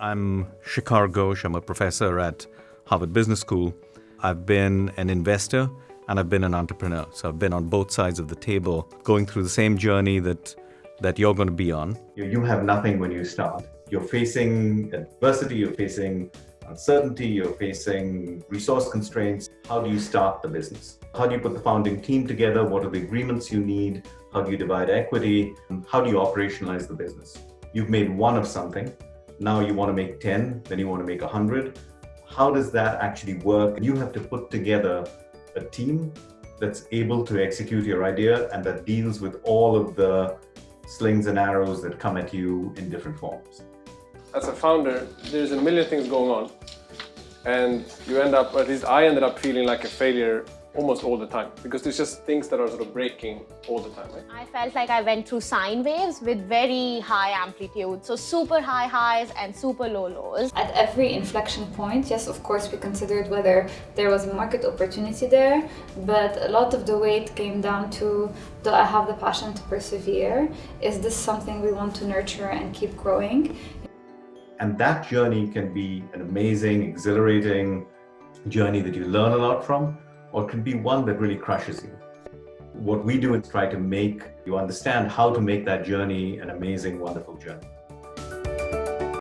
I'm Shikhar Ghosh. I'm a professor at Harvard Business School. I've been an investor and I've been an entrepreneur. So I've been on both sides of the table, going through the same journey that, that you're going to be on. You have nothing when you start. You're facing adversity, you're facing uncertainty, you're facing resource constraints. How do you start the business? How do you put the founding team together? What are the agreements you need? How do you divide equity? How do you operationalize the business? You've made one of something. Now you want to make 10, then you want to make 100. How does that actually work? You have to put together a team that's able to execute your idea and that deals with all of the slings and arrows that come at you in different forms. As a founder, there's a million things going on and you end up, at least I ended up feeling like a failure almost all the time because there's just things that are sort of breaking all the time. Right? I felt like I went through sine waves with very high amplitude, so super high highs and super low lows. At every inflection point, yes, of course, we considered whether there was a market opportunity there, but a lot of the weight came down to do I have the passion to persevere? Is this something we want to nurture and keep growing? And that journey can be an amazing, exhilarating journey that you learn a lot from, or can be one that really crushes you. What we do is try to make you understand how to make that journey an amazing, wonderful journey.